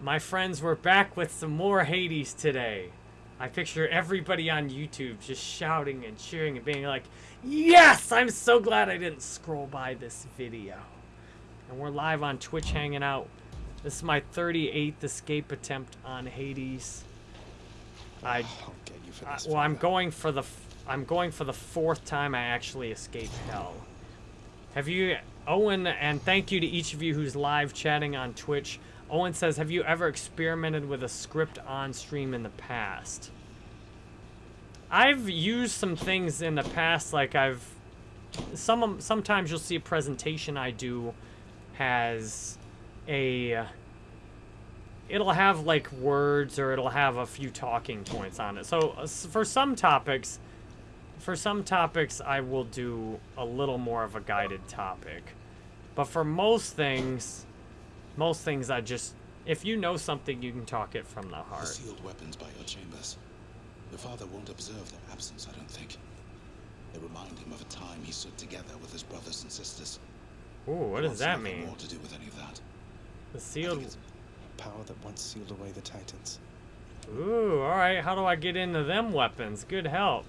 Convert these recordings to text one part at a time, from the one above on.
My friends, we're back with some more Hades today. I picture everybody on YouTube just shouting and cheering and being like, Yes! I'm so glad I didn't scroll by this video. And we're live on Twitch hanging out. This is my 38th escape attempt on Hades. I, I'll get you for I well, I'm going for the I'm going for the fourth time I actually escaped hell. Have you, Owen, and thank you to each of you who's live chatting on Twitch. Owen says, have you ever experimented with a script on stream in the past? I've used some things in the past, like I've, some sometimes you'll see a presentation I do has a, it'll have like words or it'll have a few talking points on it. So uh, for some topics, for some topics, I will do a little more of a guided topic. But for most things, most things I just, if you know something, you can talk it from the The heart. sealed weapons by your chambers. Your father won't observe their absence, I don't think. They remind him of a time he stood together with his brothers and sisters. Ooh, what does that mean? More to do with any of that. The sealed. Power that once sealed away the Titans. Ooh, alright, how do I get into them weapons? Good help.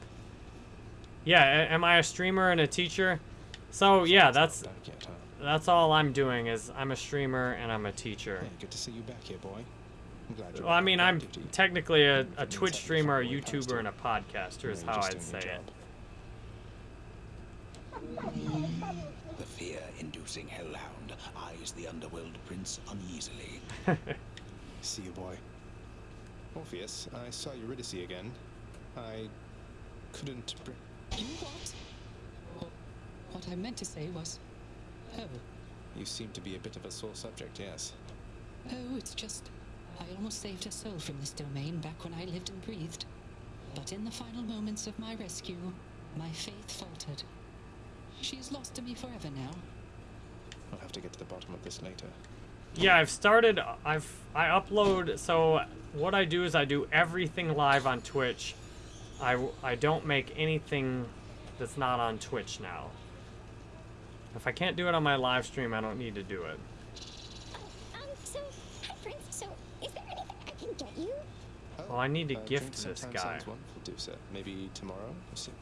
Yeah, am I a streamer and a teacher? So, yeah, that's Back yet, huh? That's all I'm doing is I'm a streamer and I'm a teacher. Hey, good to see you back here, boy. I'm glad you're Well, I mean, I'm duty. technically a, a Twitch streamer, a YouTuber, and a podcaster is how I'd say it. the fear-inducing hellhound eyes the underworld prince uneasily. See you, boy. Orpheus, I saw Eurydice again. I couldn't bring... You what? What I meant to say was, oh, You seem to be a bit of a sore subject, yes. oh, it's just, I almost saved her soul from this domain back when I lived and breathed. But in the final moments of my rescue, my faith faltered. She is lost to me forever now. I'll have to get to the bottom of this later. Yeah, I've started. I've I upload. So what I do is I do everything live on Twitch. I, I don't make anything that's not on Twitch now. If I can't do it on my live stream, I don't need to do it. Um, so, hi friends. So, is there anything I can get you? Oh, Well, I need to uh, gift this guy. Sounds wonderful, do so. Maybe tomorrow? Or soon.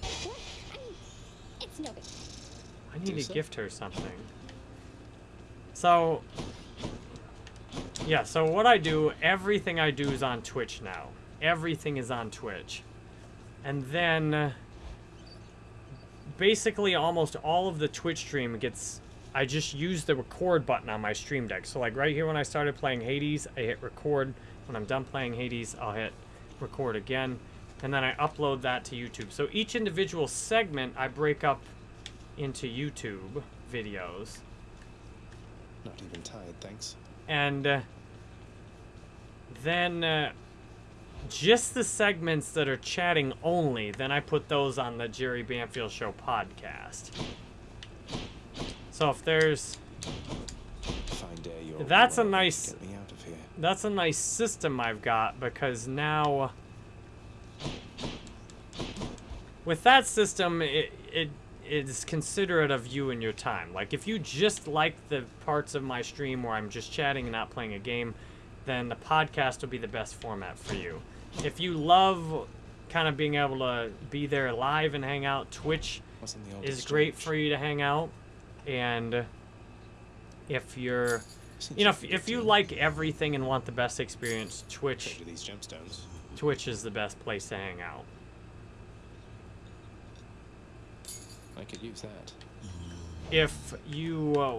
What? I mean, it's no big. I need Do to so. gift her something. So, yeah, so what I do, everything I do is on Twitch now. Everything is on Twitch. And then, uh, basically almost all of the Twitch stream gets, I just use the record button on my stream deck. So like right here when I started playing Hades, I hit record. When I'm done playing Hades, I'll hit record again. And then I upload that to YouTube. So each individual segment I break up into YouTube videos. Not even tired, thanks. And uh, then uh, just the segments that are chatting only, then I put those on the Jerry Banfield Show podcast. So if there's Fine day, you're That's a nice- Get me out of here. that's a nice system I've got because now with that system it it is considerate of you and your time. Like if you just like the parts of my stream where I'm just chatting and not playing a game, then the podcast will be the best format for you. If you love kind of being able to be there live and hang out, Twitch is great for you to hang out. And if you're you know, if, if you like everything and want the best experience, Twitch these gemstones. Twitch is the best place to hang out. I could use that. If you uh,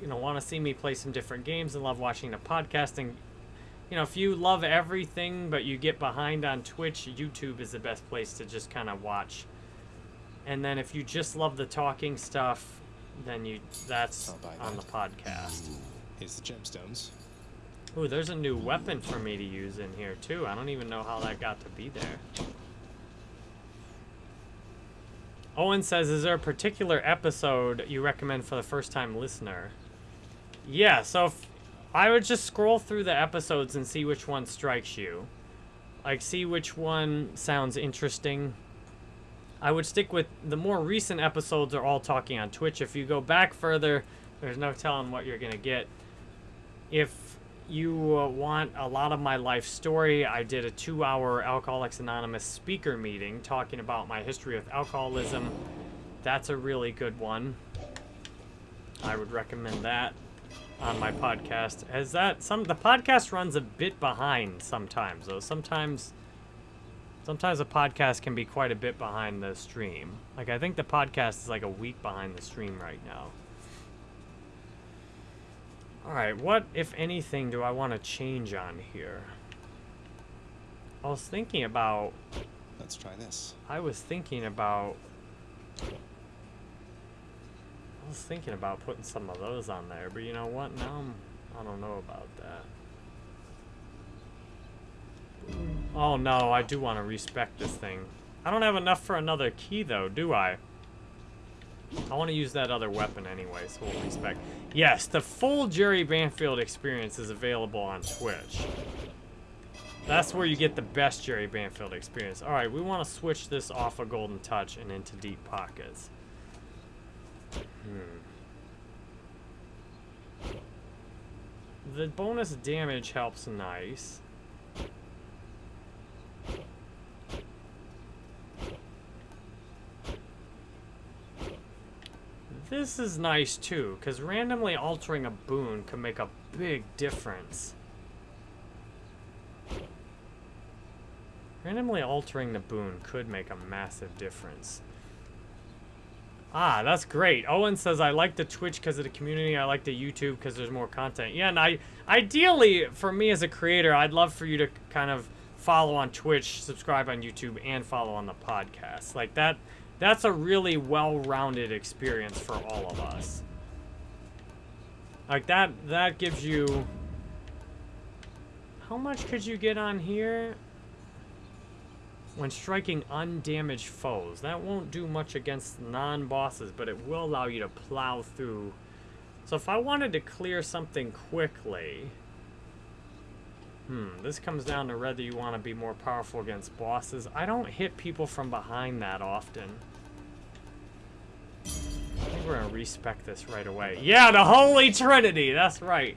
you know want to see me play some different games and love watching the podcasting, you know, if you love everything but you get behind on Twitch, YouTube is the best place to just kind of watch. And then if you just love the talking stuff, then you that's I'll on the podcast. Here's the gemstones. Ooh, there's a new weapon for me to use in here too. I don't even know how that got to be there. Owen says, is there a particular episode you recommend for the first time listener? Yeah, so if, I would just scroll through the episodes and see which one strikes you. Like, see which one sounds interesting. I would stick with the more recent episodes are all talking on Twitch. If you go back further, there's no telling what you're going to get if you uh, want a lot of my life story, I did a two-hour Alcoholics Anonymous speaker meeting talking about my history with alcoholism. That's a really good one. I would recommend that on my podcast. As that some the podcast runs a bit behind sometimes though. Sometimes sometimes a podcast can be quite a bit behind the stream. Like I think the podcast is like a week behind the stream right now. Alright, what, if anything, do I want to change on here? I was thinking about... Let's try this. I was thinking about... I was thinking about putting some of those on there, but you know what? Now I'm... I don't know about that. Oh no, I do want to respect this thing. I don't have enough for another key though, do I? I want to use that other weapon anyway, so we'll respec. Yes, the full Jerry Banfield experience is available on Twitch. That's where you get the best Jerry Banfield experience. Alright, we want to switch this off of Golden Touch and into Deep Pockets. Hmm. The bonus damage helps nice. This is nice too, because randomly altering a boon can make a big difference. Randomly altering the boon could make a massive difference. Ah, that's great. Owen says, I like the Twitch because of the community. I like the YouTube because there's more content. Yeah, and I, ideally, for me as a creator, I'd love for you to kind of follow on Twitch, subscribe on YouTube, and follow on the podcast. Like, that that's a really well-rounded experience for all of us. Like that, that gives you... How much could you get on here? When striking undamaged foes. That won't do much against non-bosses, but it will allow you to plow through. So if I wanted to clear something quickly... Hmm, this comes down to whether you want to be more powerful against bosses. I don't hit people from behind that often. I think we're gonna respec this right away. Yeah, the Holy Trinity, that's right.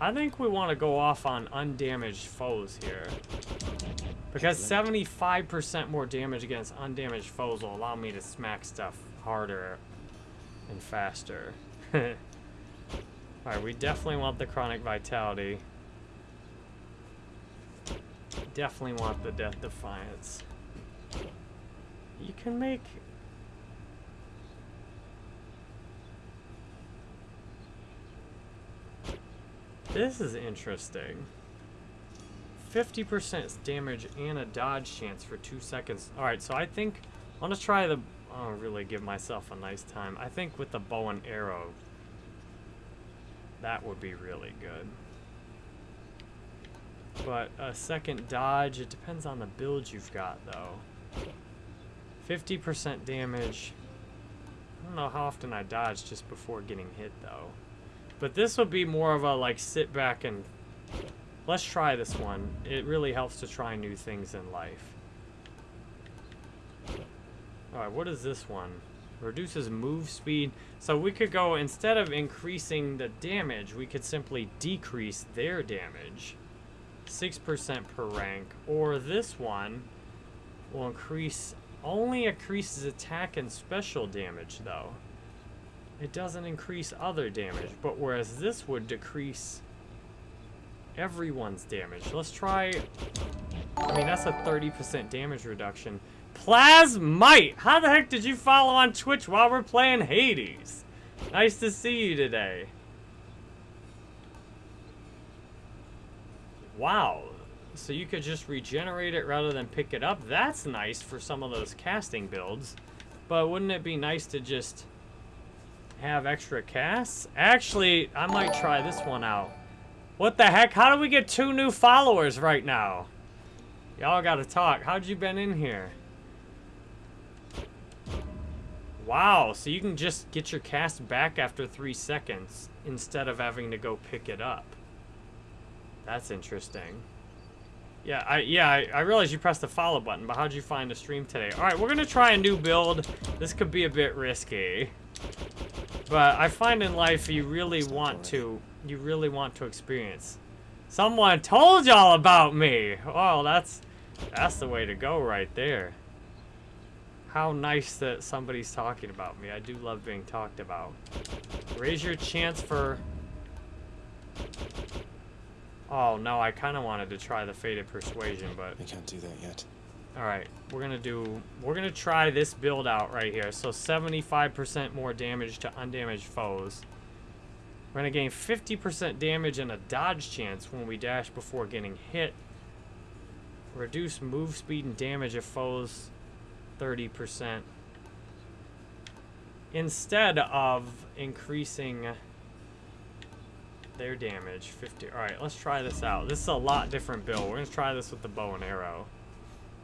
I think we want to go off on undamaged foes here. Because 75% more damage against undamaged foes will allow me to smack stuff harder and faster. Alright, we definitely want the Chronic Vitality. Definitely want the Death Defiance. You can make... This is interesting. 50% damage and a dodge chance for two seconds. Alright, so I think... I'm going to try the... Don't really give myself a nice time. I think with the bow and arrow, that would be really good. But a second dodge, it depends on the build you've got, though. 50% damage. I don't know how often I dodge just before getting hit, though. But this would be more of a, like, sit back and... Let's try this one. It really helps to try new things in life. Alright, what is this one? Reduces move speed. So we could go, instead of increasing the damage, we could simply decrease their damage. 6% per rank. Or this one will increase, only increases attack and special damage though. It doesn't increase other damage, but whereas this would decrease everyone's damage. Let's try, I mean that's a 30% damage reduction. Plasmite! How the heck did you follow on Twitch while we're playing Hades? Nice to see you today. Wow. So you could just regenerate it rather than pick it up. That's nice for some of those casting builds. But wouldn't it be nice to just have extra casts? Actually, I might try this one out. What the heck? How do we get two new followers right now? Y'all gotta talk. How'd you been in here? Wow, so you can just get your cast back after three seconds instead of having to go pick it up. That's interesting. Yeah, I yeah, I, I realize you pressed the follow button, but how'd you find the stream today? Alright, we're gonna try a new build. This could be a bit risky. But I find in life you really want to you really want to experience. Someone told y'all about me. Oh, that's that's the way to go right there. How nice that somebody's talking about me. I do love being talked about. Raise your chance for... Oh, no, I kind of wanted to try the Fated Persuasion, but... I can't do that yet. Alright, we're gonna do... We're gonna try this build out right here. So 75% more damage to undamaged foes. We're gonna gain 50% damage and a dodge chance when we dash before getting hit. Reduce move speed and damage of foes 30%. Instead of increasing their damage 50. Alright, let's try this out. This is a lot different build. We're gonna try this with the bow and arrow.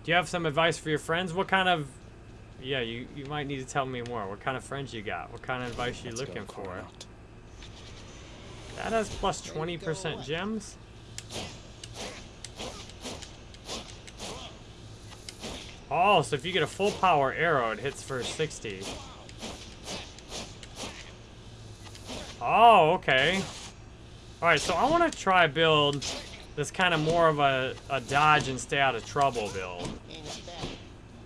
Do you have some advice for your friends? What kind of... Yeah, you, you might need to tell me more. What kind of friends you got? What kind of advice you looking for? Cornut. That has plus 20% gems? Oh, so if you get a full power arrow, it hits for 60. Oh, okay. Alright, so I want to try build this kind of more of a, a dodge and stay out of trouble build.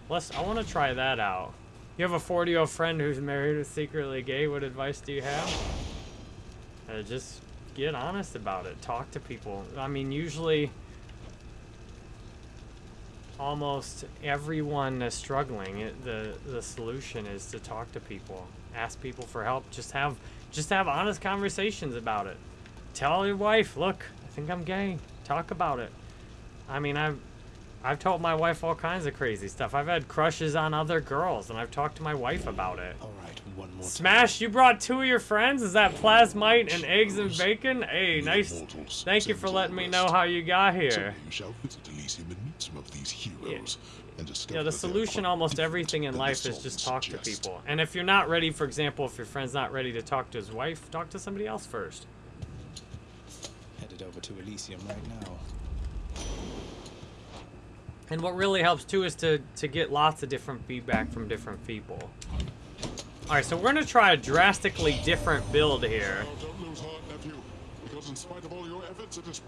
Let's, I want to try that out. You have a 40 year old friend who's married or secretly gay. What advice do you have? Uh, just get honest about it. Talk to people. I mean, usually almost everyone is struggling. It, the the solution is to talk to people, ask people for help. Just have just have honest conversations about it. Tell your wife, look, I think I'm gay. Talk about it. I mean, I've I've told my wife all kinds of crazy stuff. I've had crushes on other girls, and I've talked to my wife about it. All right, one more Smash, you brought two of your friends? Is that Plasmite and eggs and bacon? Hey, nice. Thank you for letting me know how you got here. Someday you shall visit Elysium and meet some of these heroes and discover Yeah, the that they are solution almost everything in life is just songs talk to people. And if you're not ready, for example, if your friend's not ready to talk to his wife, talk to somebody else first. Headed over to Elysium right now. And what really helps too is to, to get lots of different feedback from different people. Alright, so we're gonna try a drastically different build here.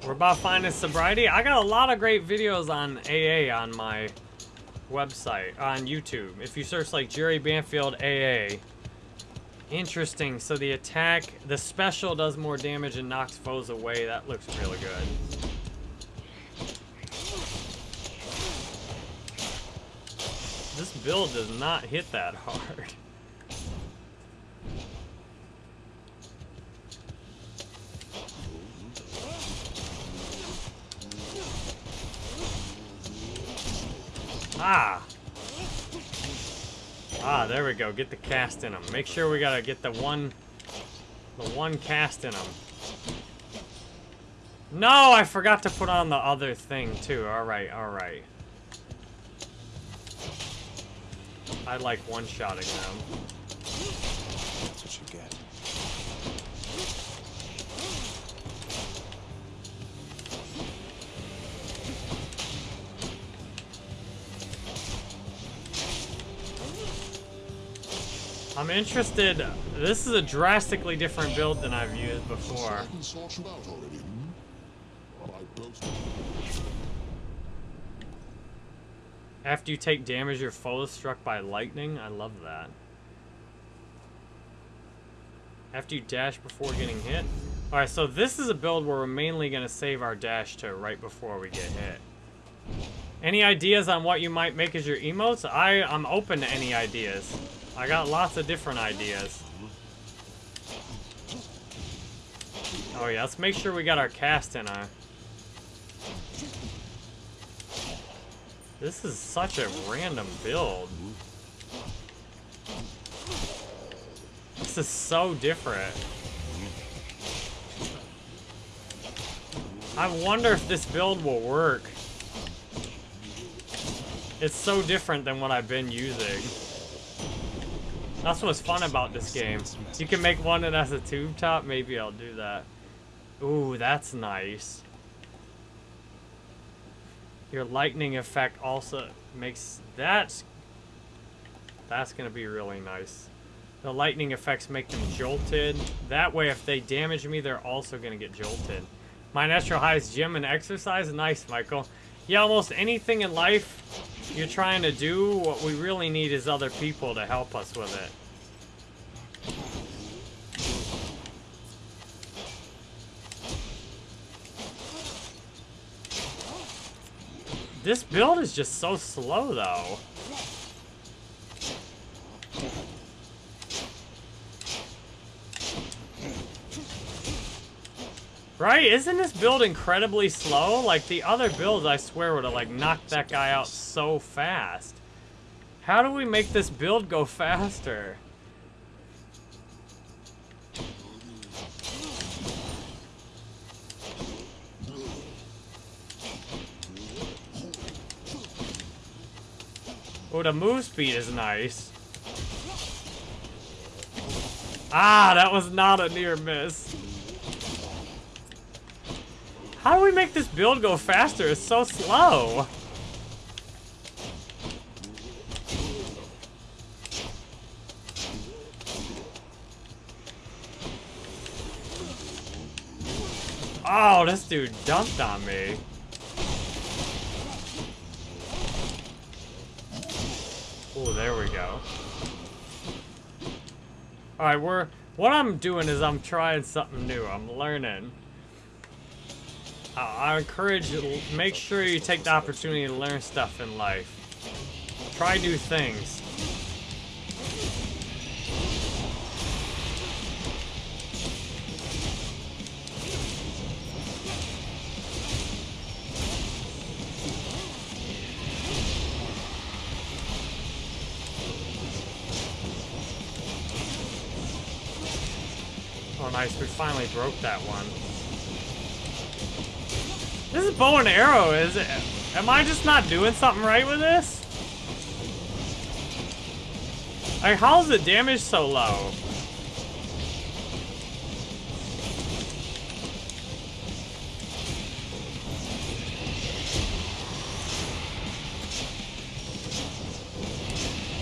We're about finding sobriety. I got a lot of great videos on AA on my website, on YouTube. If you search like Jerry Banfield AA. Interesting. So the attack, the special does more damage and knocks foes away. That looks really good. This build does not hit that hard. Ah! Ah, there we go. Get the cast in them. Make sure we gotta get the one, the one cast in them. No, I forgot to put on the other thing too. All right, all right. I like one-shotting them. That's what you get. I'm interested. This is a drastically different build than I've used before. After you take damage, your foe is struck by lightning. I love that. After you dash before getting hit. Alright, so this is a build where we're mainly going to save our dash to right before we get hit. Any ideas on what you might make as your emotes? I, I'm open to any ideas. I got lots of different ideas. Oh yeah, let's make sure we got our cast in our... This is such a random build. This is so different. I wonder if this build will work. It's so different than what I've been using. That's what's fun about this game. You can make one that has a tube top. Maybe I'll do that. Ooh, that's nice. Your lightning effect also makes that's that's gonna be really nice. The lightning effects make them jolted. That way, if they damage me, they're also going to get jolted. My natural high is gym and exercise. Nice, Michael. Yeah, almost anything in life you're trying to do, what we really need is other people to help us with it. This build is just so slow, though. Right? Isn't this build incredibly slow? Like, the other builds, I swear, would have, like, knocked that guy out so fast. How do we make this build go faster? Oh, the move speed is nice. Ah, that was not a near miss. How do we make this build go faster? It's so slow. Oh, this dude dumped on me. Oh, there we go. Alright, we're... What I'm doing is I'm trying something new. I'm learning. Uh, I encourage you, make sure you take the opportunity to learn stuff in life. Try new things. Oh, nice. We finally broke that one. This is bow and arrow, is it? Am I just not doing something right with this? Like, how's the damage so low?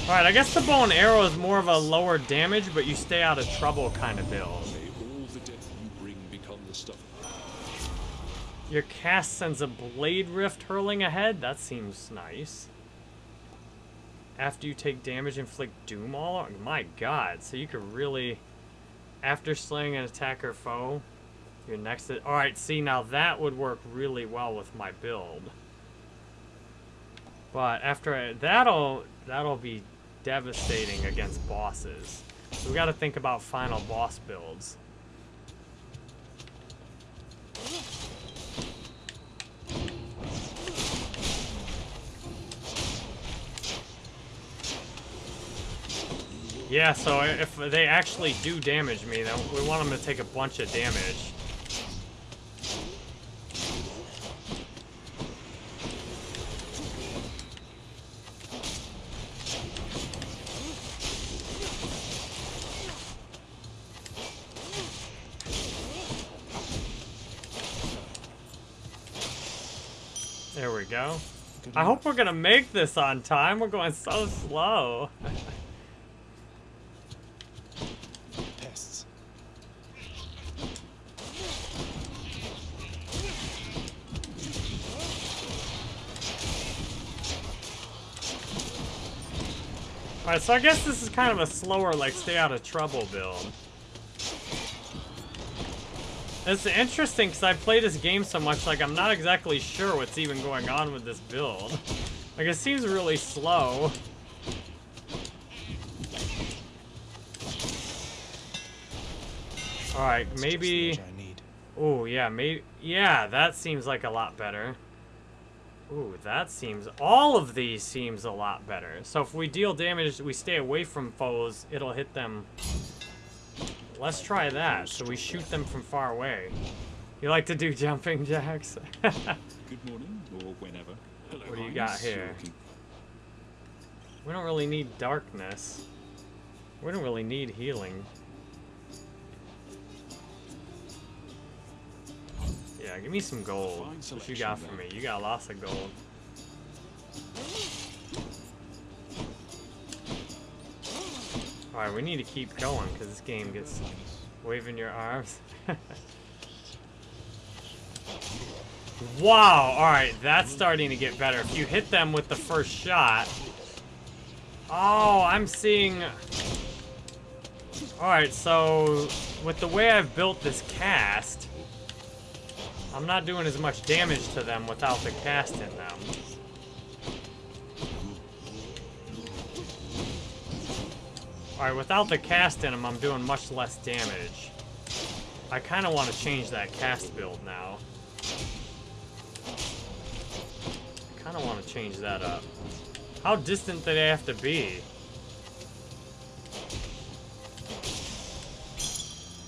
Alright, I guess the bow and arrow is more of a lower damage, but you stay out of trouble kind of build. Your cast sends a blade rift hurling ahead? That seems nice. After you take damage, inflict doom all My god, so you could really... After slaying an attacker foe, your next... Alright, see, now that would work really well with my build. But after I, that'll that'll be devastating against bosses. So we got to think about final boss builds. Yeah, so if they actually do damage me, then we want them to take a bunch of damage. There we go. I hope we're gonna make this on time. We're going so slow. Alright, so I guess this is kind of a slower, like, stay out of trouble build. It's interesting because I play this game so much, like, I'm not exactly sure what's even going on with this build. Like, it seems really slow. Alright, maybe... what I need. Oh, yeah, maybe... Yeah, that seems like a lot better. Ooh, that seems... All of these seems a lot better. So if we deal damage, we stay away from foes, it'll hit them... Let's try that, so we shoot them from far away. You like to do jumping jacks? Good morning, or whenever. Hello, What do you got here? We don't really need darkness. We don't really need healing. Yeah, give me some gold. What you got for me? You got lots of gold. Alright, we need to keep going because this game gets waving your arms. wow, alright, that's starting to get better. If you hit them with the first shot. Oh, I'm seeing... Alright, so with the way I've built this cast, I'm not doing as much damage to them without the cast in them. Alright, without the cast in them, I'm doing much less damage. I kind of want to change that cast build now. I kind of want to change that up. How distant do they have to be?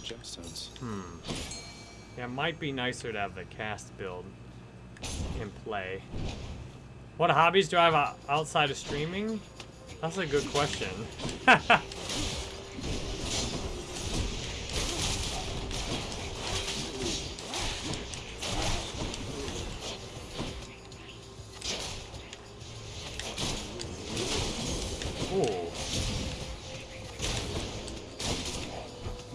Gemstones. Hmm. Yeah, it might be nicer to have the cast build in play. What hobbies do I have outside of streaming? That's a good question. Ooh.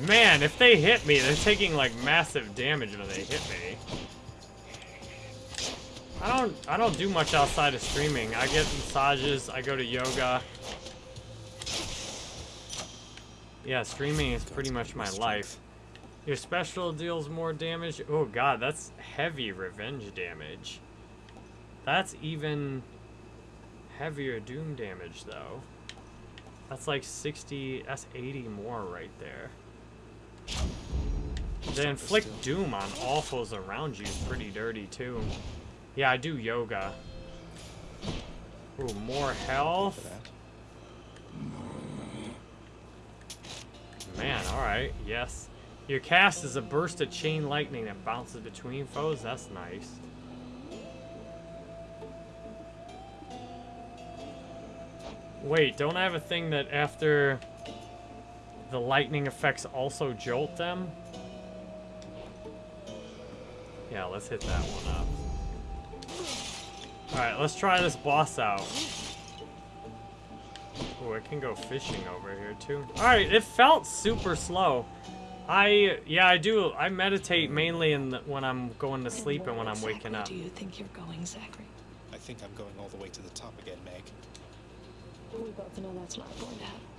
Man, if they hit me, they're taking like massive damage when they hit me. I don't I don't do much outside of streaming. I get massages, I go to yoga. Yeah, streaming is pretty much my life. Your special deals more damage. Oh god, that's heavy revenge damage. That's even heavier doom damage though. That's like 60, that's 80 more right there. The inflict doom on all foes around you is pretty dirty too. Yeah, I do yoga. Ooh, more health. Man, alright, yes. Your cast is a burst of chain lightning that bounces between foes. That's nice. Wait, don't I have a thing that after the lightning effects also jolt them? Yeah, let's hit that one up. Alright, let's try this boss out. Oh, I can go fishing over here too. Alright, it felt super slow. I, yeah, I do. I meditate mainly in the, when I'm going to sleep and when I'm waking up. do you think you're going, Zagreus? I think I'm going all the way to the top again, Meg. We both know that's not going to happen.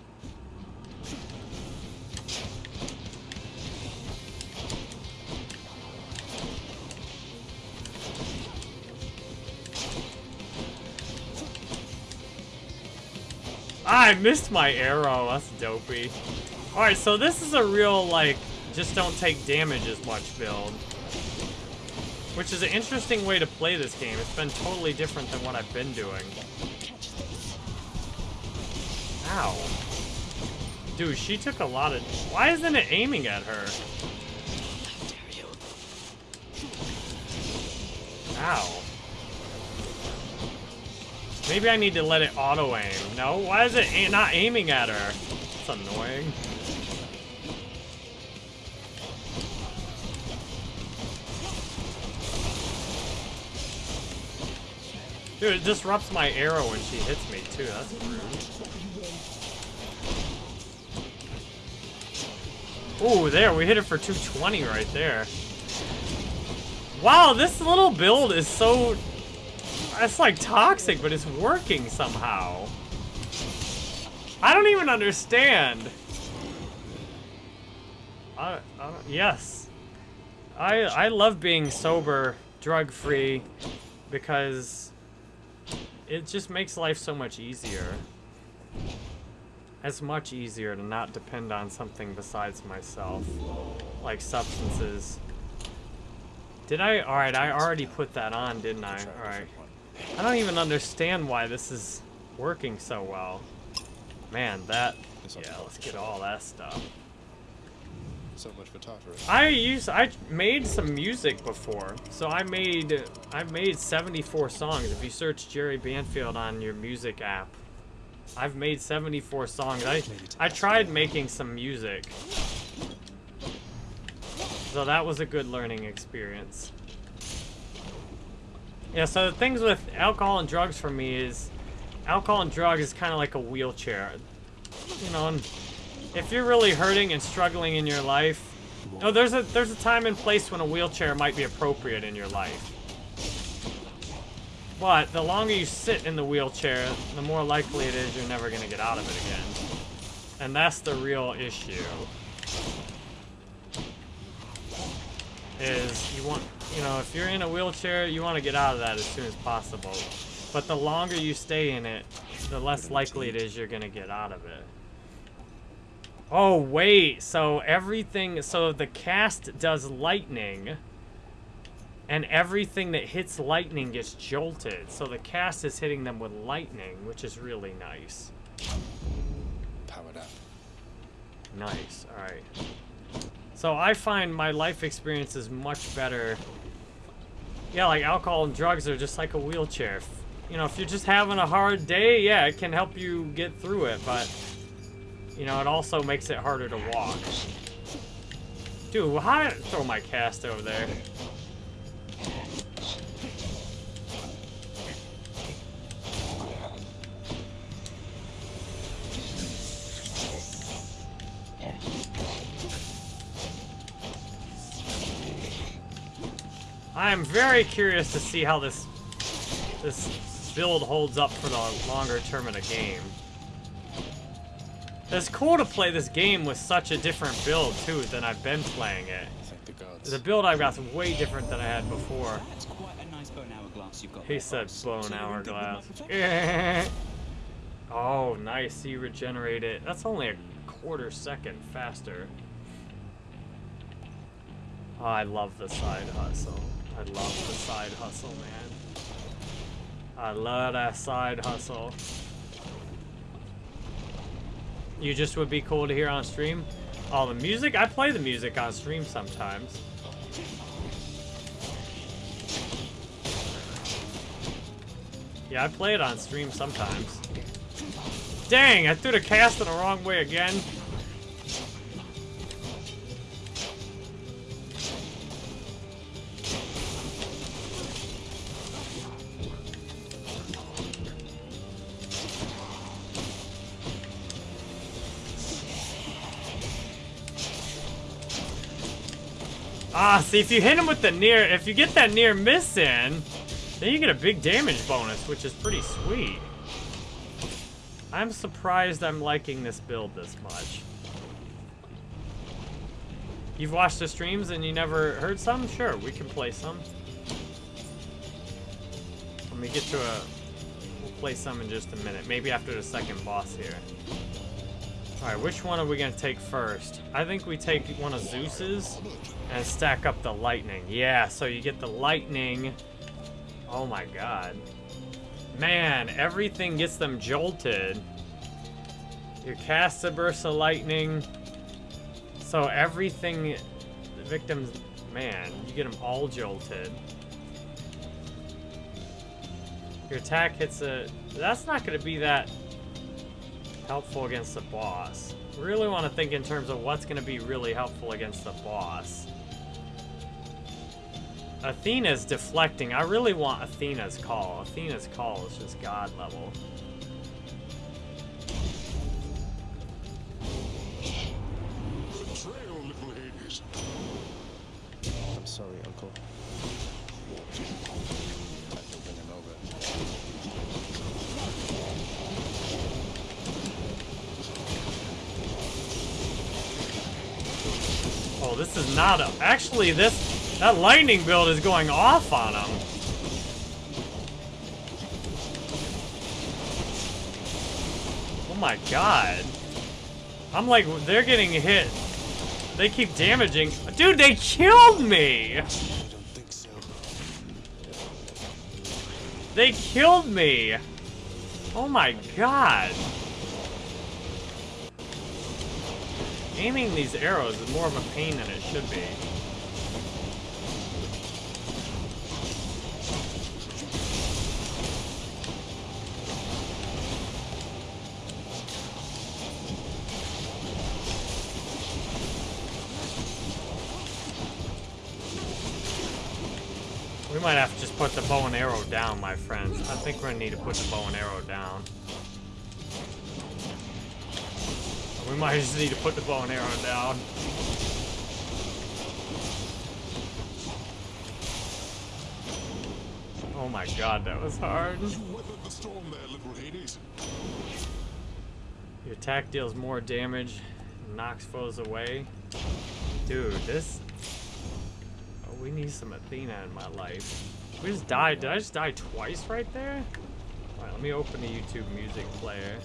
I missed my arrow. That's dopey. Alright, so this is a real, like, just don't take damage as much build. Which is an interesting way to play this game. It's been totally different than what I've been doing. Ow. Dude, she took a lot of... Why isn't it aiming at her? Ow. Maybe I need to let it auto-aim. No? Why is it not aiming at her? It's annoying. Dude, it disrupts my arrow when she hits me, too. That's rude. Ooh, there. We hit it for 220 right there. Wow, this little build is so it's like toxic, but it's working somehow. I don't even understand. I, I yes. I I love being sober, drug free, because it just makes life so much easier. It's much easier to not depend on something besides myself, like substances. Did I? Alright, I already put that on, didn't I? Alright. I don't even understand why this is working so well. Man, that... Yeah, let's get all that stuff. So much for Tartarus. I used... I made some music before. So I made... I made 74 songs. If you search Jerry Banfield on your music app, I've made 74 songs. I, I tried making some music. So that was a good learning experience. Yeah, so the things with alcohol and drugs for me is alcohol and drugs is kind of like a wheelchair. You know, and if you're really hurting and struggling in your life, no, there's a there's a time and place when a wheelchair might be appropriate in your life. But the longer you sit in the wheelchair, the more likely it is you're never gonna get out of it again. And that's the real issue. Is you want, you know, if you're in a wheelchair, you want to get out of that as soon as possible. But the longer you stay in it, the less likely it is you're gonna get out of it. Oh, wait. So everything... So the cast does lightning. And everything that hits lightning gets jolted. So the cast is hitting them with lightning, which is really nice. Powered up. Nice. Alright. So I find my life experience is much better. Yeah, like alcohol and drugs are just like a wheelchair. You know, if you're just having a hard day, yeah, it can help you get through it, but... You know, it also makes it harder to walk. Dude, how did I throw my cast over there? I am very curious to see how this this build holds up for the longer term of the game. It's cool to play this game with such a different build too than I've been playing it. The. The build I've got is way different than I had before. That's quite a nice bone hourglass you've got He there, said Boris. bone So you're in good with my hourglass. perfection? oh, nice. You regenerate it. That's only a quarter second faster. Oh, I love the side hustle. I love the side hustle, man. I love that side hustle. You just would be cool to hear on stream? Oh, the music? I play the music on stream sometimes. Yeah, I play it on stream sometimes. Dang, I threw the cast in the wrong way again. Ah, see, if you hit him with the near, if you get that near miss in, then you get a big damage bonus, which is pretty sweet. I'm surprised I'm liking this build this much. You've watched the streams and you never heard some? Sure, we can play some. Let me get to a... We'll play some in just a minute. Maybe after the second boss here. Alright, which one are we going to take first? I think we take one of Zeus's and stack up the lightning. Yeah, so you get the lightning. Oh my god. Man, everything gets them jolted. You cast a burst of lightning. So everything, the victims, man, you get them all jolted. Your attack hits a, that's not going to be that helpful against the boss. Really want to think in terms of what's going to be really helpful against the boss. Athena's deflecting. I really want Athena's call. Athena's call is just god level. Betrayal, little Hades. I'm sorry, Uncle. Time to bring him over. Oh, not a... Actually, this... That lightning build is going off on him. Oh my god. I'm like, they're getting hit. They keep damaging. Dude, they killed me! So. They killed me! Oh my god. Aiming these arrows is more of a pain than it should be. We might have to just put the bow and arrow down, my friends. I think we're gonna need to put the bow and arrow down. We might just need to put the bow and arrow down. Oh my god, that was hard. You weathered the storm there, little Hades. Your attack deals more damage, knocks foes away. Dude, this... Oh, we need some Athena in my life. We just died. Did I just die twice right there? Alright, let me open the YouTube music player.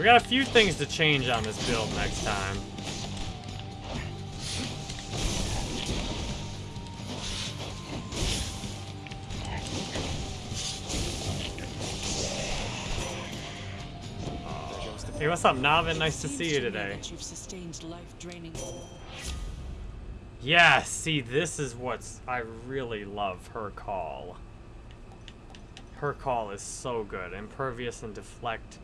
We got a few things to change on this build next time. Hey, what's up, Navin? Nice to see you today. You've sustained life-draining. Yeah, see, this is what's I really love her call. Her call is so good. Impervious and deflect.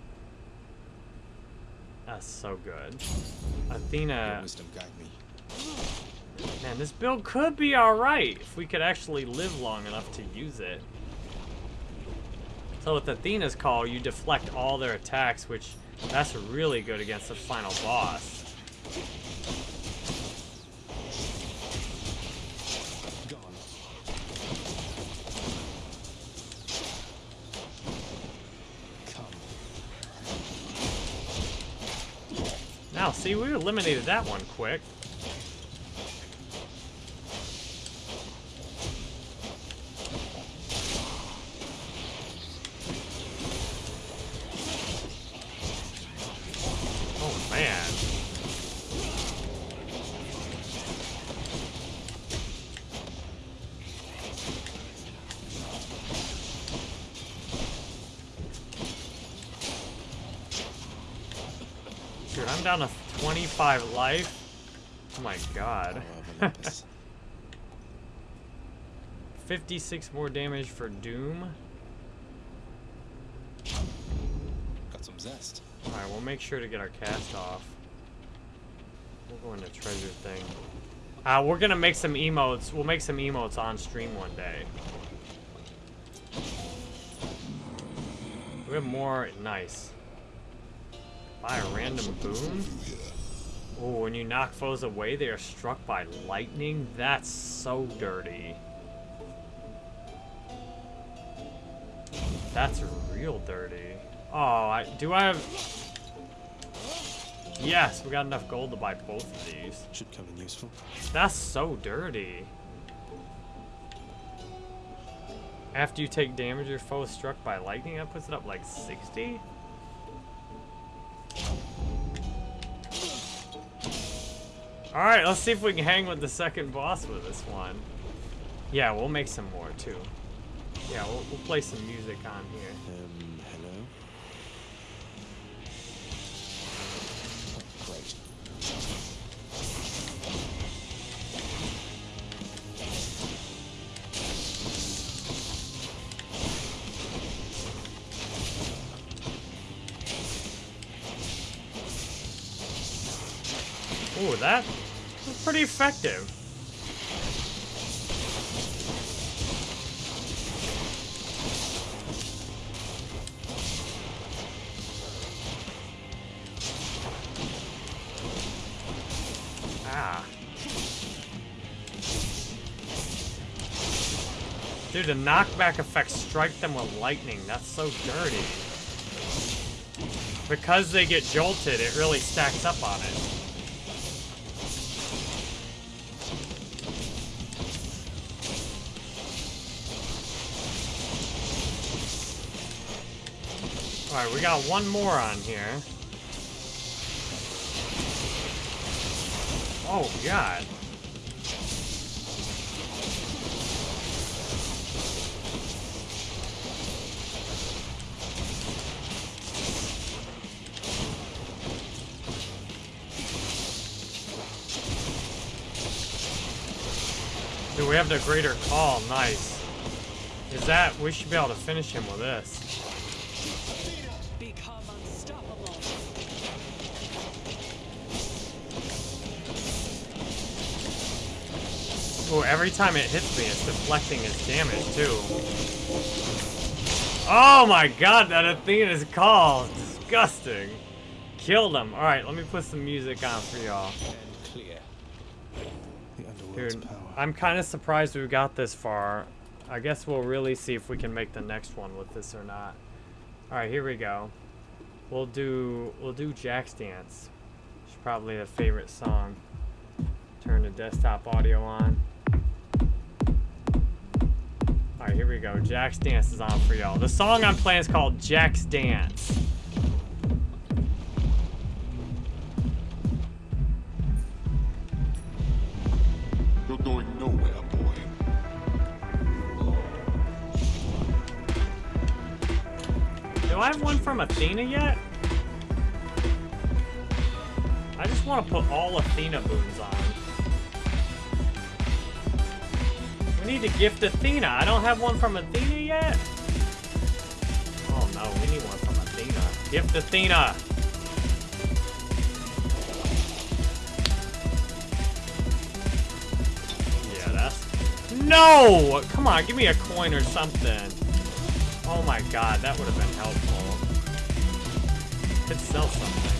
That's so good. Athena, wisdom guide me. man, this build could be alright if we could actually live long enough to use it. So with Athena's call, you deflect all their attacks, which that's really good against the final boss. Gone. Come. Now, see, we eliminated that one quick. Oh, man. Dude, I'm down to 25 life. Oh my god. Power of Olympus. 56 more damage for Doom. Got some zest. Alright, we'll make sure to get our cast off. We'll go into treasure thing. Uh, we're gonna make some emotes. We'll make some emotes on stream one day. We have more. Nice. Buy a random boon? Oh, when you knock foes away, they are struck by lightning? That's so dirty. That's real dirty. Oh, I, do I have... Yes, we got enough gold to buy both of these. Should come in useful. That's so dirty. After you take damage, your foe is struck by lightning. That puts it up like 60? Alright, let's see if we can hang with the second boss with this one. Yeah, we'll make some more too. Yeah, we'll, we'll play some music on here. Um, pretty effective. Ah. Dude, the knockback effect strike them with lightning. That's so dirty. Because they get jolted, it really stacks up on it. Alright, we got one more on here. Oh, God. Dude, we have the greater call. Nice. Is that... We should be able to finish him with this. Every time it hits me, it's deflecting its damage, too. Oh my god, that Athena's call is disgusting. Killed him. Alright, let me put some music on for y'all. Dude. I'm kind of surprised we got this far. I guess we'll really see if we can make the next one with this or not. Alright, here we go. We'll do we'll do Jack's Dance. It's probably a favorite song. Turn the desktop audio on. Alright, here we go. Jack's Dance is on for y'all. The song I'm playing is called Jack's Dance. You're going nowhere, boy. Do I have one from Athena yet? I just want to put all Athena boons on. Need to gift Athena. I don't have one from Athena yet. Oh no, we need one from Athena. Gift Athena. Yeah, that's... No! Come on, give me a coin or something. Oh my god, that would have been helpful. Could sell something.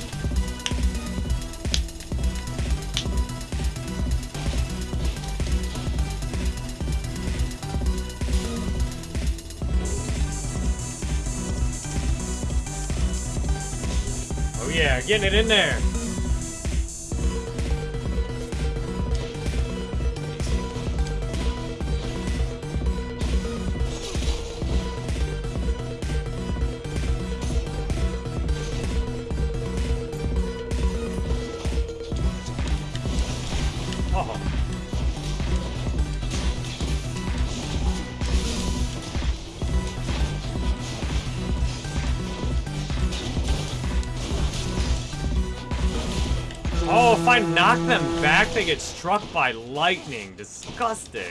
Yeah, getting it in there. Knock them back, they get struck by lightning. Disgusting.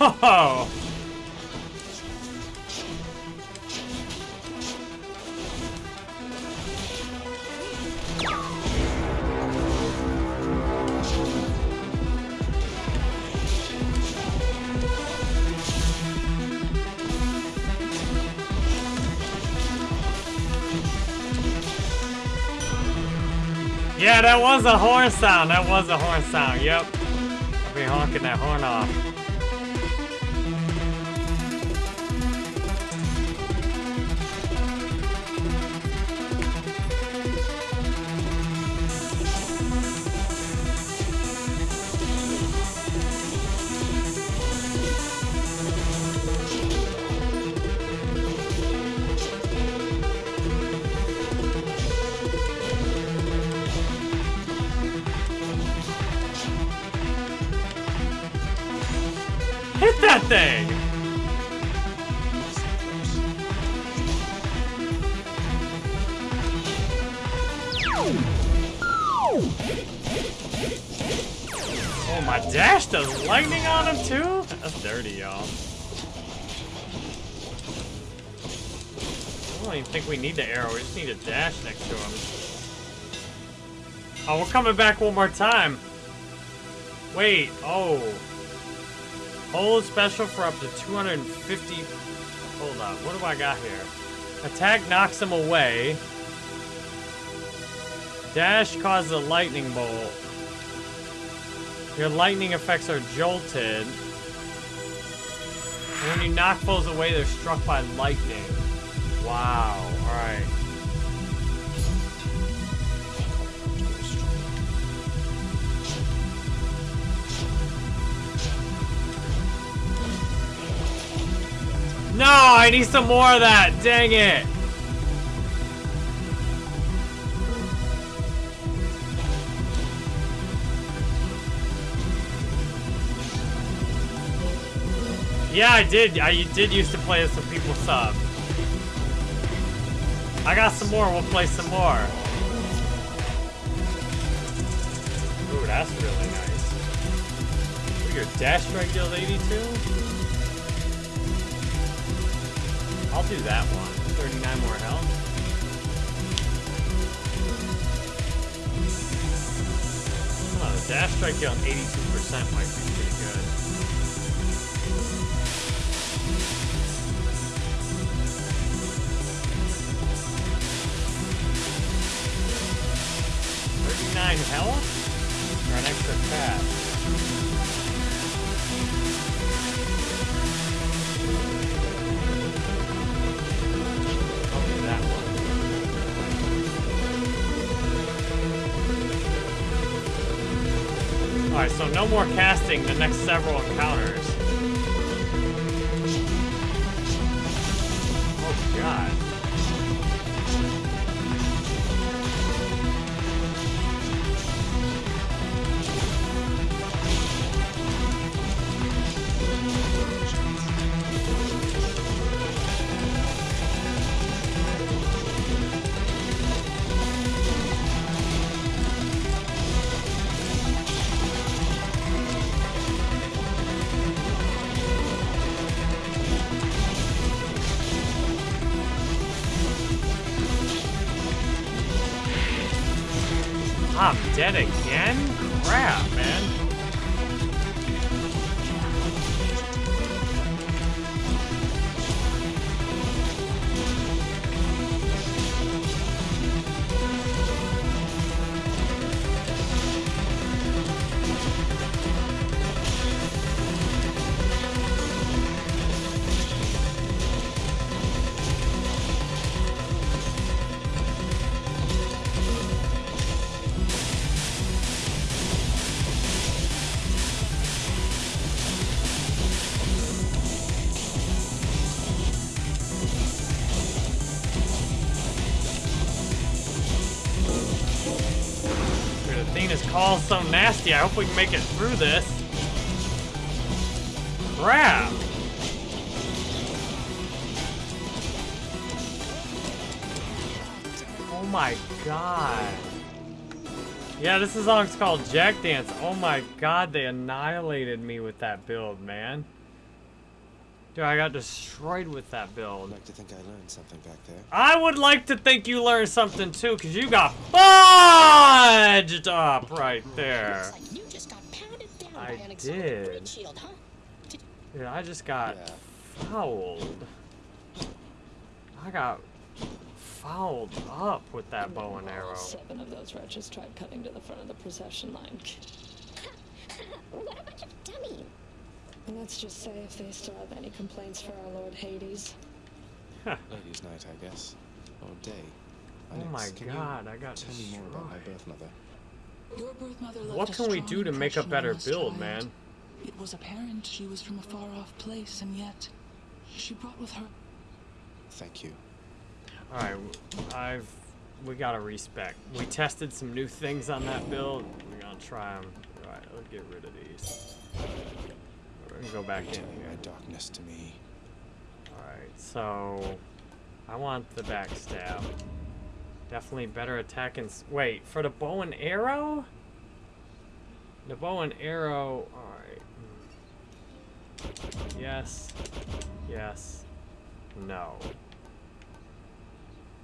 Oh! Yeah, that was a horn sound. That was a horn sound. Yep. I'll be honking that horn off. Oh, we're coming back one more time. Wait, oh. Hold special for up to 250. Hold on, what do I got here? Attack knocks him away. Dash causes a lightning bolt. Your lightning effects are jolted. And when you knock foes away, they're struck by lightning. Wow, alright. No, I need some more of that. Dang it. Yeah, I did. I did used to play as some people sub. I got some more. We'll play some more. Ooh, that's really nice. your dash strike deals 82? I'll do that one. 39 more health. Oh, dash strike down 82% might be pretty good. Thirty-nine health for an extra pass. Alright, so no more casting the next several encounters. Athena's called so nasty. I hope we can make it through this. Crap. Oh my god. Yeah, this is song's called Jack Dance. Oh my god, they annihilated me with that build, man. Dude, I got destroyed with that build. I'd like to think I learned something back there. I would like to think you learned something too, because you got fudged up right there. Looks like you just got pounded down I by an did. breed shield, huh? Dude, I just got Yeah. fouled. I got fouled up with that bow and arrow. Seven of those wretches tried cutting to the front of the procession line. What a bunch of dummies. And let's just say if they still have any complaints for our Lord Hades. Ladies' night, I guess. Or day. Oh my can you god, I got Tell me more about my birth mother. Your birth mother left What a can we do to make a better build, child. man? It was apparent she was from a far off place, and yet she brought with her Thank you. Alright, I've... We gotta respec. We tested some new things on that build. We're gonna try them. Alright, let's get rid of these. We're gonna go back in here. darkness to me. Alright, so... I want the backstab. Definitely better attack and... Wait, for the bow and arrow? The bow and arrow... Alright. Yes. Yes. No.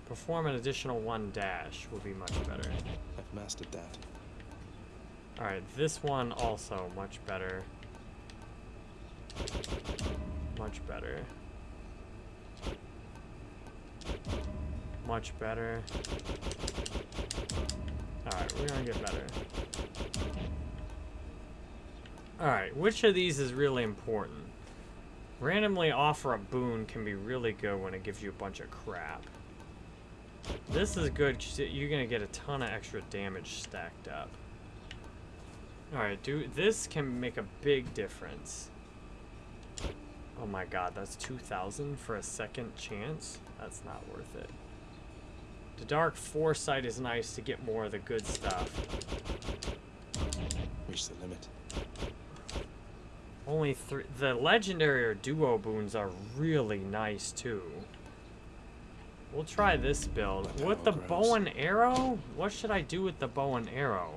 Perform an additional one dash would be much better. I've mastered that. Alright, this one also much better. Much better. Much better. Alright, we're gonna get better. Alright, which of these is really important? Randomly offer a boon can be really good when it gives you a bunch of crap. This is good you're gonna get a ton of extra damage stacked up. Alright, dude, this can make a big difference. Oh my god, that's 2,000 for a second chance? That's not worth it. The Dark Foresight is nice to get more of the good stuff. Reach the limit. Only three. The legendary or duo boons are really nice too. We'll try this build. With the power bow and arrow? What should I do with the bow and arrow?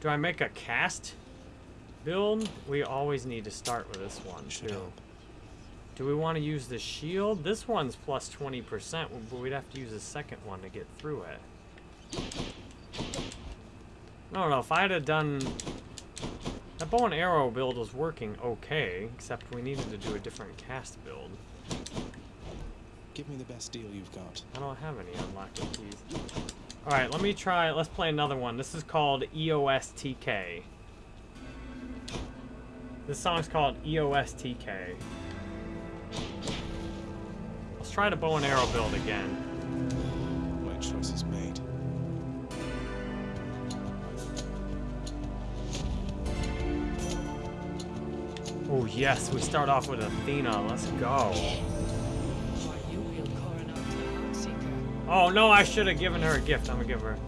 Do I make a cast? build, we always need to start with this one too. help. Do we want to use the shield? This one's plus 20%, but we'd have to use a second one to get through it. I don't know, if I'd have done... That bow and arrow build was working okay, except we needed to do a different cast build. Give me the best deal you've got. I don't have any unlocked keys. Alright, let me try, let's play another one. This is called EOSTK. This song's called EOSTK. Let's try the bow and arrow build again. My choice is made. Oh yes, we start off with Athena. Let's go. Oh no, I should have given her a gift. I'm gonna give her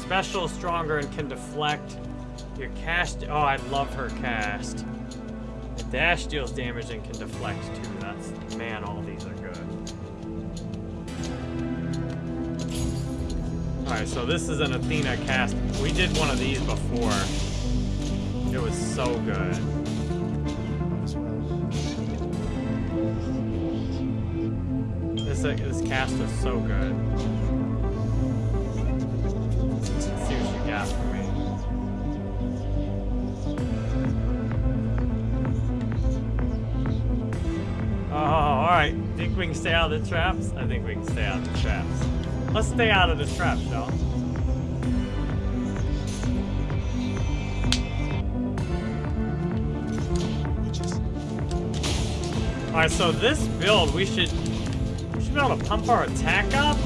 special, stronger, and can deflect. Your cast. Oh, I love her cast. The dash deals damage and can deflect too. That's man, all these are good. All right, so this is an Athena cast. We did one of these before. It was so good. This uh, this cast is so good. I think we can stay out of the traps? I think we can stay out of the traps. Let's stay out of the traps, y'all. All right, so this build, we should we should be able to pump our attack up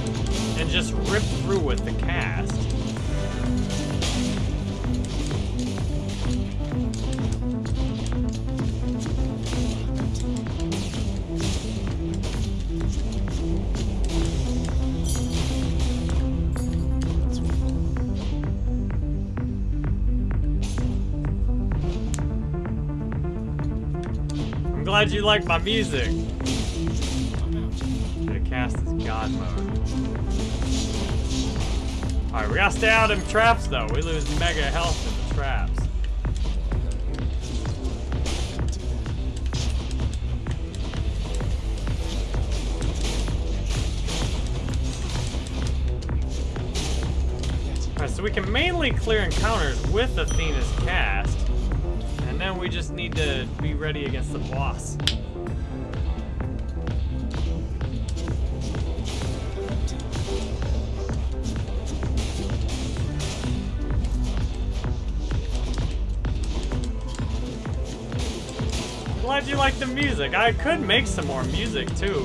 and just rip through with the cast. Glad you like my music. The cast is God mode. Alright, we gotta stay out of traps though. We lose mega health in the traps. Alright, so we can mainly clear encounters with Athena's cast. And we just need to be ready against the boss. Glad you like the music. I could make some more music too.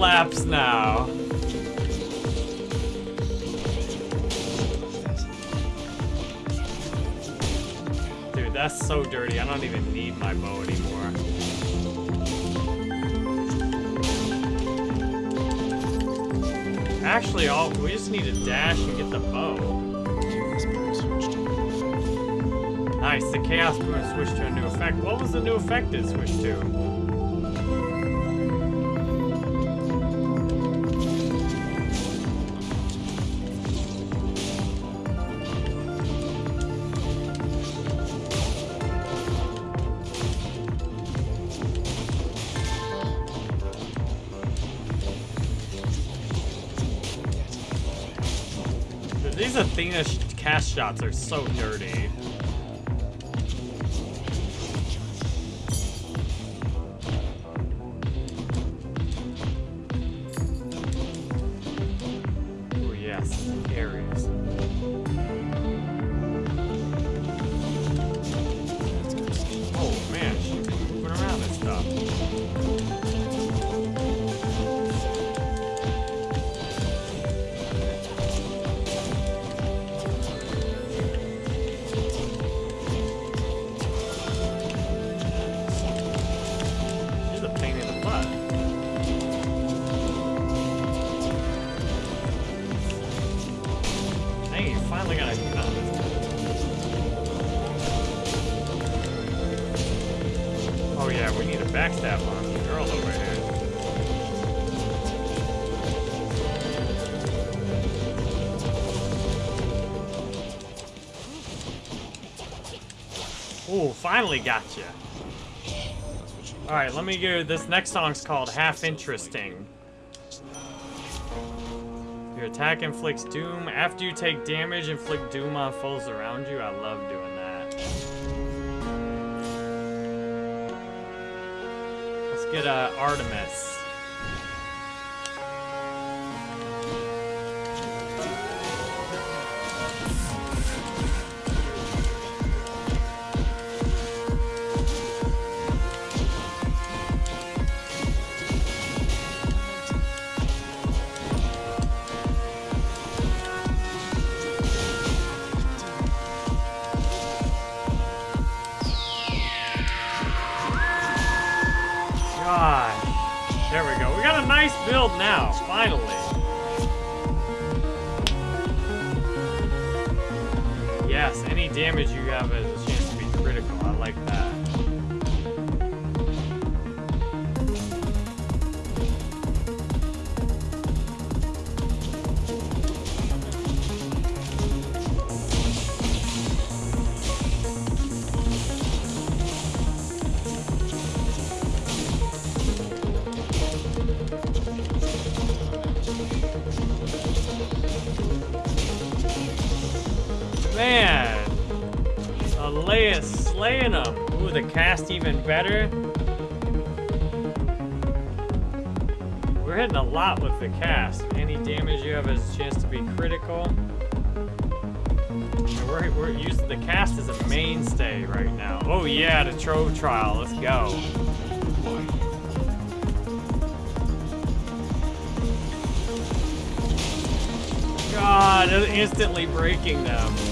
Slaps now. Dude, that's so dirty. I don't even need my bow anymore. Actually, all we just need to dash and get the bow. Nice, the Chaos Boon switched to a new effect. What was the new effect it switched to? Athena sh- cast shots are so dirty. Finally got you. All right, let me go. This next song's called Half Interesting. Your attack inflicts doom. After you take damage, inflict doom on foes around you. I love doing that. Let's get uh, Artemis. Cast even better. We're hitting a lot with the cast. Any damage you have is a chance to be critical. We're, we're using the cast as a mainstay right now. Oh yeah, the Trove trial. Let's go. God, instantly breaking them.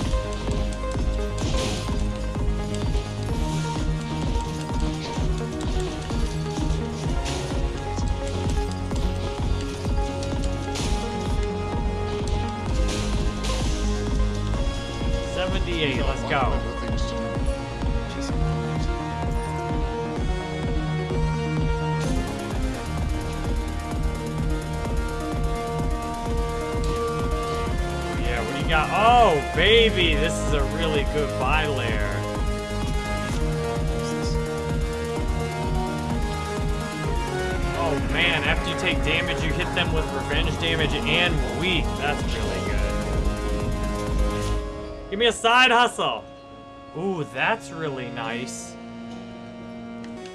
Weak. That's really good. Give me a side hustle. Ooh, that's really nice.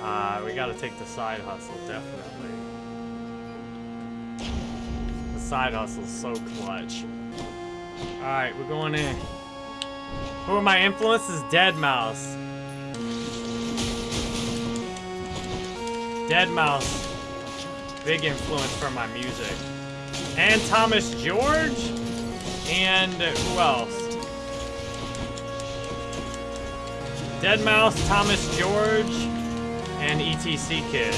Uh, we gotta take the side hustle, definitely. The side hustle's so clutch. Alright, we're going in. Who are my influences? deadmau5. Dead Mouse. Big influence for my music. And Thomas George? And who else? deadmau5, Thomas George, and ETC Kid.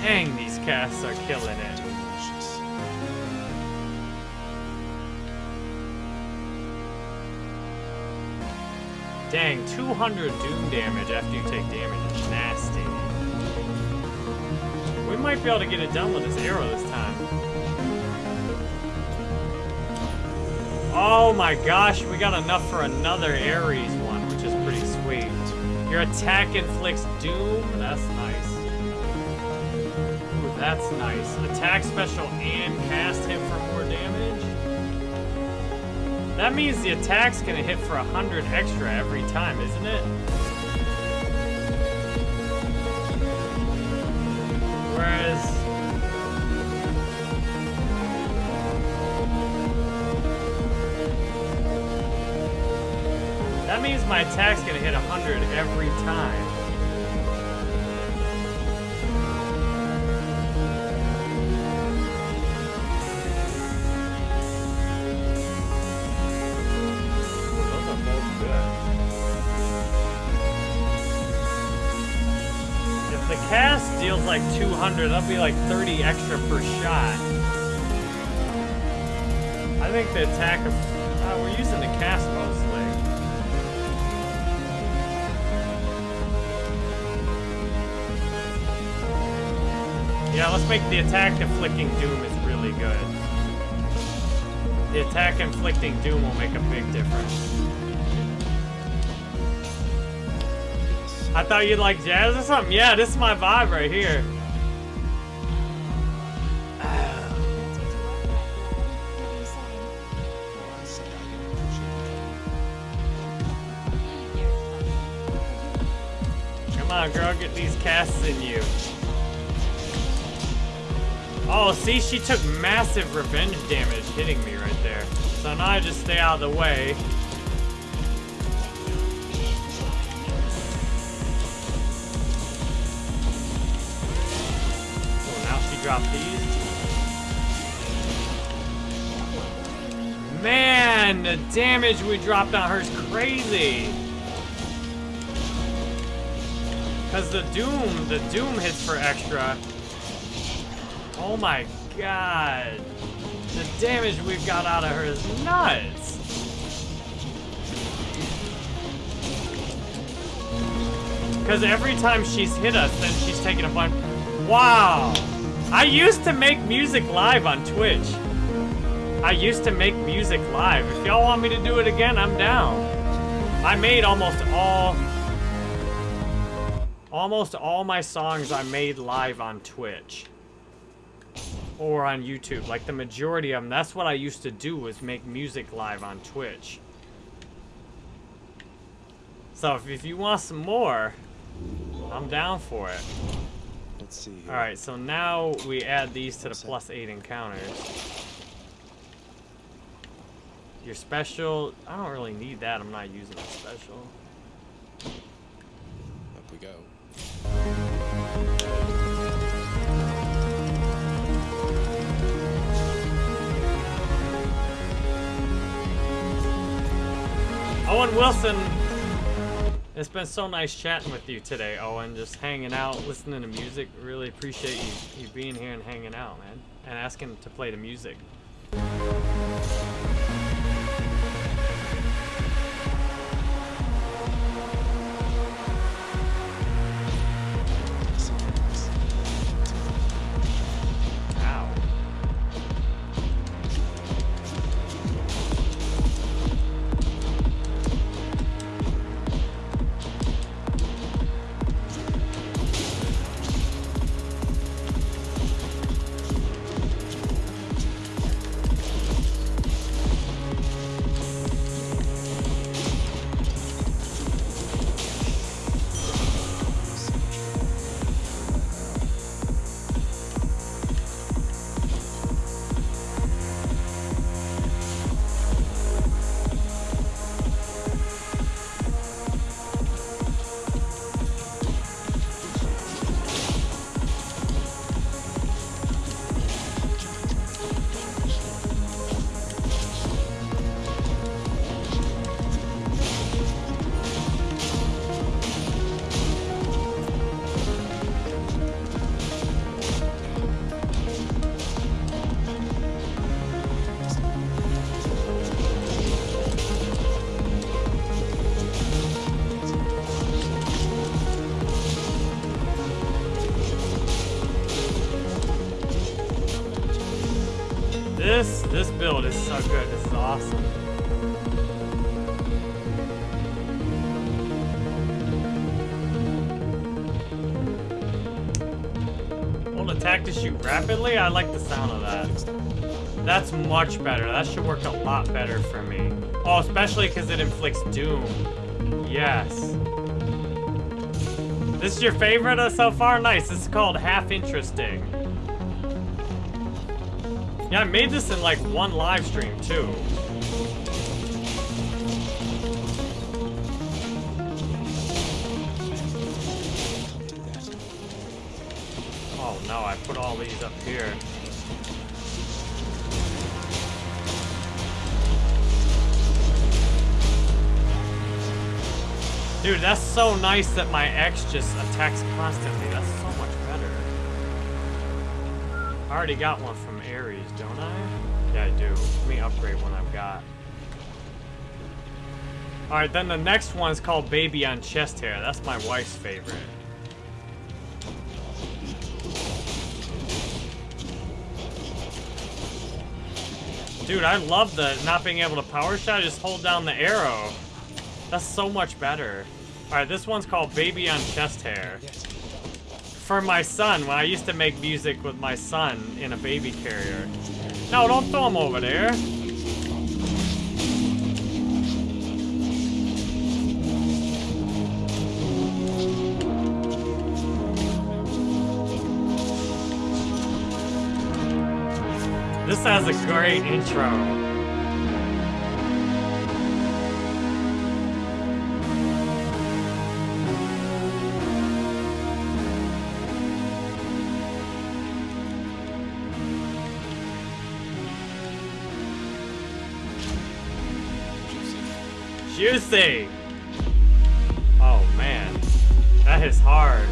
Dang, these casts are killing it. Dang, 200 doom damage after you take damage is nasty. Might be able to get it done with this arrow this time. Oh my gosh, we got enough for another Ares one, which is pretty sweet. Your attack inflicts doom. That's nice. Ooh, that's nice. Attack special and cast hit for more damage. That means the attack's gonna hit for a hundred extra every time, isn't it? My attack's gonna hit 100 every time. If the cast deals like 200, that'll be like 30 extra per shot. I think the attack of... Uh, we're using the cast mostly. Yeah, let's make the attack inflicting doom is really good. The attack inflicting doom will make a big difference. I thought you'd like jazz or something. Yeah, this is my vibe right here. Come on, girl, get these casts in you. Oh, see, she took massive revenge damage hitting me right there. So now I just stay out of the way. Oh, now she dropped these. Man, the damage we dropped on her is crazy. Cause the Doom, the Doom hits for extra. Oh my god. The damage we've got out of her is nuts. Cause every time she's hit us, then she's taking a bunch. Wow. I used to make music live on Twitch. I used to make music live. If y'all want me to do it again, I'm down. I made almost all almost all my songs I made live on Twitch or on YouTube. Like the majority of them. That's what I used to do was make music live on Twitch. So if, if you want some more, I'm down for it. Let's see here. All right, so now we add these to the plus eight encounters. Your special, I don't really need that. I'm not using a special. Up we go. Owen Wilson, it's been so nice chatting with you today, Owen. Just hanging out, listening to music. Really appreciate you, you being here and hanging out, man. And asking to play the music. That should work a lot better for me. Oh, especially because it inflicts doom. Yes. This is your favorite uh, so far? Nice. This is called Half Interesting. Yeah, I made this in like one live stream too. Oh no, I put all these up here. Dude, that's so nice that my ex just attacks constantly. That's so much better. I already got one from Ares, don't I? Yeah, I do. Let me upgrade one I've got. Alright, then the next one's called Baby on Chest Hair. That's my wife's favorite. Dude, I love the not being able to power shot. I just hold down the arrow. That's so much better. All right, this one's called Baby on Chest Hair. For my son, when I used to make music with my son in a baby carrier. No, don't throw him over there. This has a great intro. Juicy! Oh man, that is hard.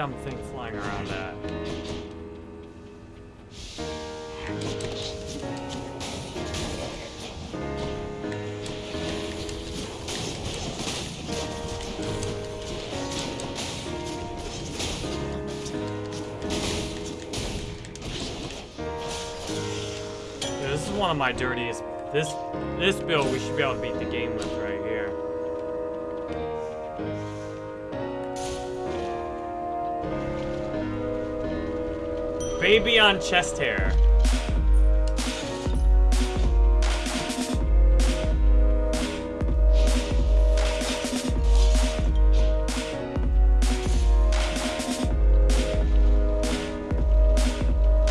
Dumb thing flying around at? This is one of my dirtiest. This this build we should be able to beat the game with right here. Baby on chest hair.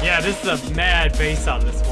Yeah, this is a mad base on this one.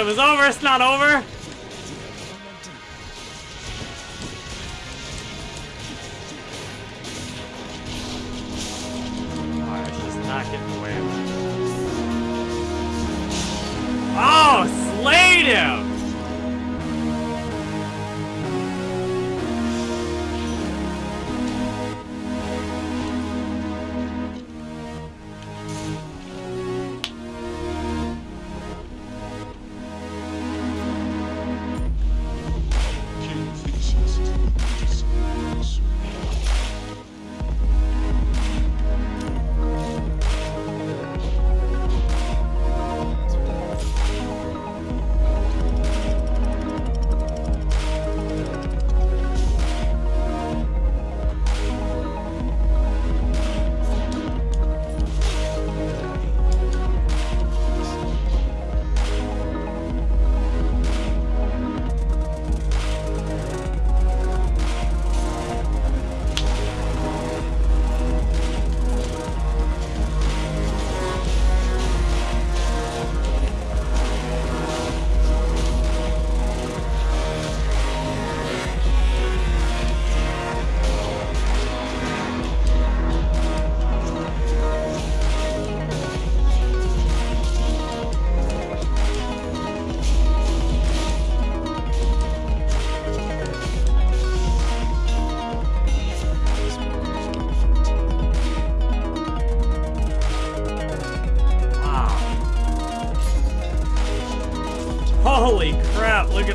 It was over? It's not over.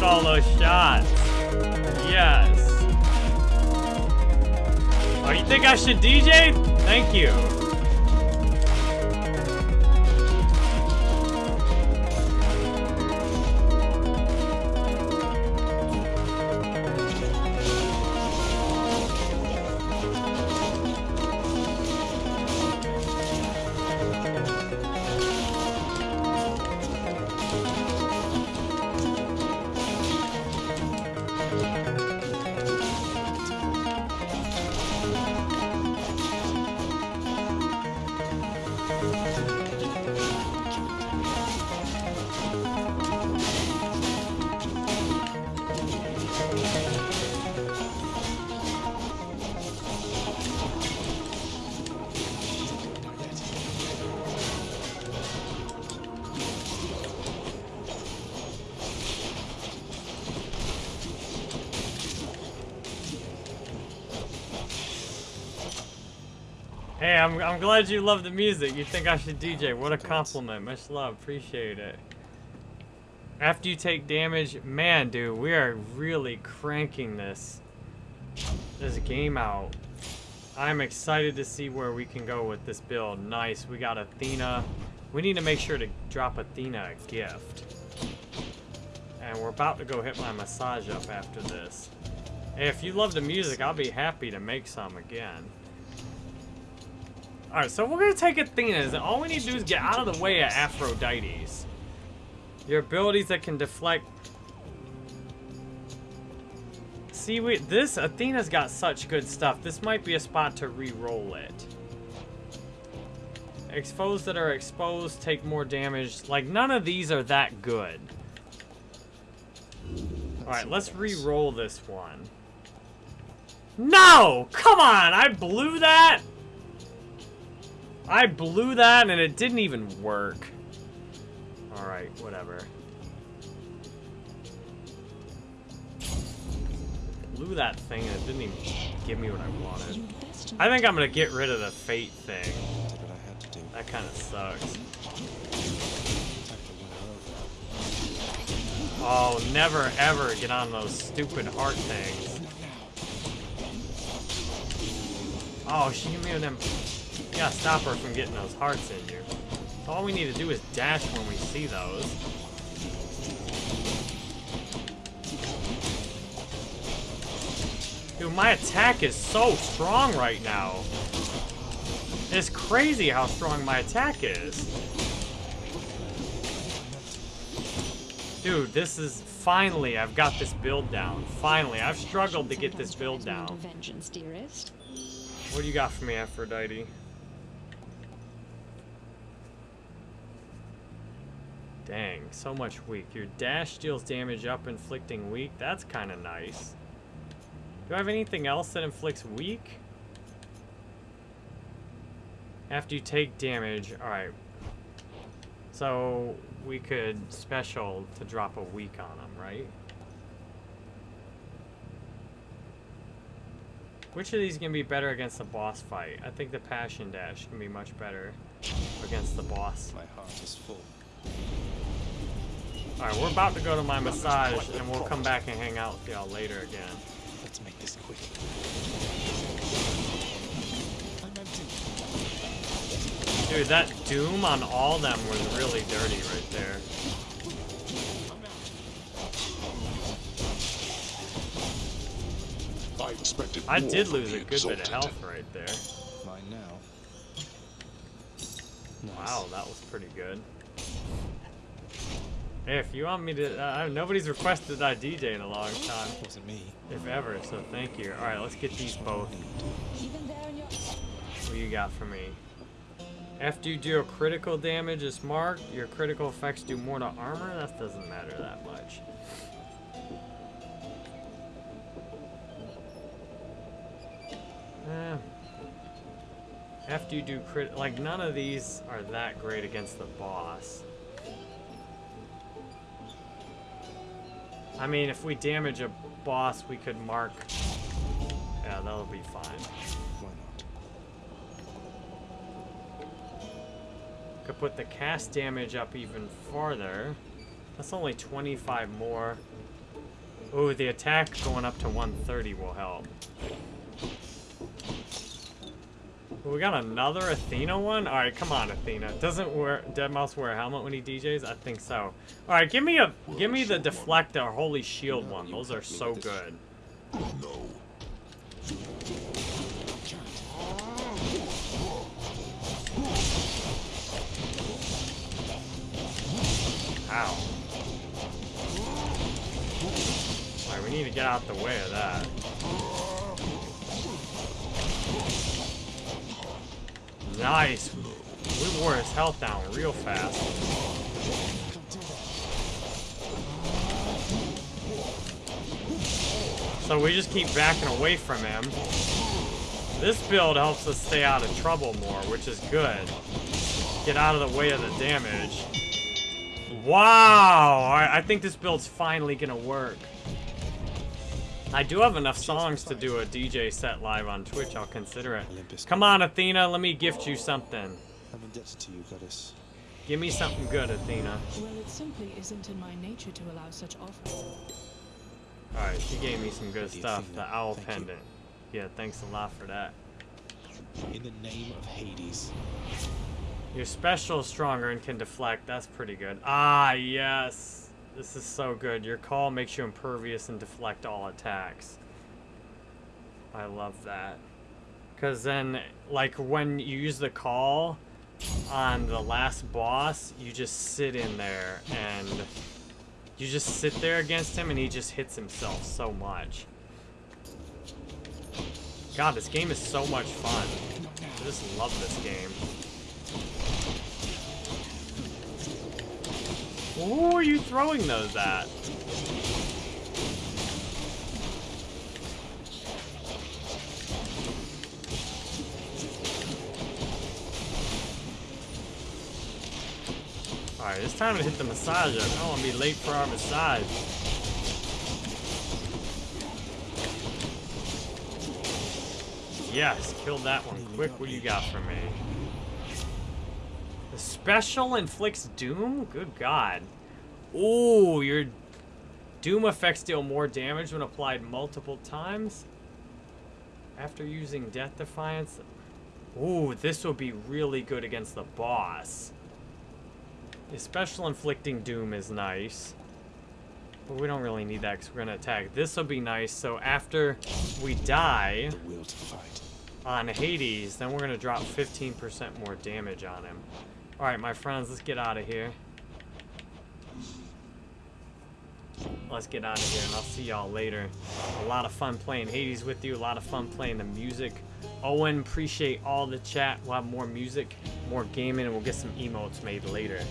All those shots. Yes. Oh, you think I should DJ? Thank you. I'm, glad you love the music. You think I should DJ. What a compliment. Much love. Appreciate it. After you take damage, man, dude, we are really cranking this, this game out. I'm excited to see where we can go with this build. Nice. We got Athena. We need to make sure to drop Athena a gift. And we're about to go hit my massage up after this. Hey, if you love the music, I'll be happy to make some again. Alright, so we're gonna take Athena's, all we need to do is get out of the way of Aphrodite's. Your abilities that can deflect... See, we, this, Athena's got such good stuff. This might be a spot to re-roll it. Exposed that are exposed take more damage. Like, none of these are that good. Alright, let's re-roll this one. No! Come on! I blew that! I blew that and it didn't even work. Alright, whatever. Blew that thing and it didn't even give me what I wanted. I think I'm gonna get rid of the fate thing. That kind of sucks. Oh, never ever get on those stupid heart things. Oh, she gave me them. Gotta stop her from getting those hearts in you. All we need to do is dash when we see those. Dude, my attack is so strong right now. It's crazy how strong my attack is. Dude, this is finally I've got this build down. Finally, I've struggled to get this build down. Vengeance, dearest. What do you got for me, Aphrodite? Dang, so much weak. Your dash deals damage up, inflicting weak. That's kind of nice. Do I have anything else that inflicts weak? After you take damage, alright. So, we could special to drop a weak on them, right? Which of these can be better against the boss fight? I think the Passion Dash can be much better against the boss. My heart is full. Alright, we're about to go to my massage, and we'll come back and hang out with y'all later again. Let's make this quick. Dude, that Doom on all them was really dirty right there. I expected I did lose a good bit of health right there. Mine now. Nice. Wow, that was pretty good. If you want me to, uh, nobody's requested I DJ in a long time, It Wasn't me. if ever, so thank you. Alright, let's get these both. Even there in your What you got for me? After you deal critical damage is marked, your critical effects do more to armor? That doesn't matter that much. Eh. After you do crit, like none of these are that great against the boss. I mean, if we damage a boss, we could mark. Yeah, that'll be fine. Could put the cast damage up even farther. That's only 25 more. Ooh, the attack going up to 130 will help. Ooh, we got another Athena one? Alright, come on, Athena. Doesn't wear deadmau5 wear a helmet when he DJs? I think so. Alright, give me a give me the deflector holy shield one. Those are so good. Oh no. Ow. Alright, we need to get out the way of that. Nice. We wore his health down real fast. So we just keep backing away from him. This build helps us stay out of trouble more, which is good. Get out of the way of the damage. Wow! I think this build's finally gonna work. I do have enough songs to do a DJ set live on Twitch. I'll consider it. Olympus. Come on, Athena. Let me gift you something. I'm indebted to you, goddess. Give me something good, Athena. Well, it simply isn't in my nature to allow such offers. Alright, she gave me some good The stuff. Athena, The owl thank you. pendant. Yeah, thanks a lot for that. In the name of Hades. Your special is stronger and can deflect. That's pretty good. Ah, yes. This is so good. Your call makes you impervious and deflect all attacks. I love that. Because then, like, when you use the call on the last boss, you just sit in there and you just sit there against him and he just hits himself so much. God, this game is so much fun. I just love this game. Who are you throwing those at? Alright, it's time to hit the massager. I don't want to be late for our massage. Yes, killed that one quick. What you got for me? Special inflicts doom? Good god. Ooh, your doom effects deal more damage when applied multiple times. After using Death Defiance. Ooh, this will be really good against the boss. The special inflicting doom is nice. But we don't really need that because we're going to attack. This will be nice. So after we die will to fight. on Hades, then we're going to drop 15% more damage on him. Alright, my friends, let's get out of here. Let's get out of here, and I'll see y'all later. A lot of fun playing Hades with you. A lot of fun playing the music. Owen, appreciate all the chat. We'll have more music, more gaming, and we'll get some emotes made later.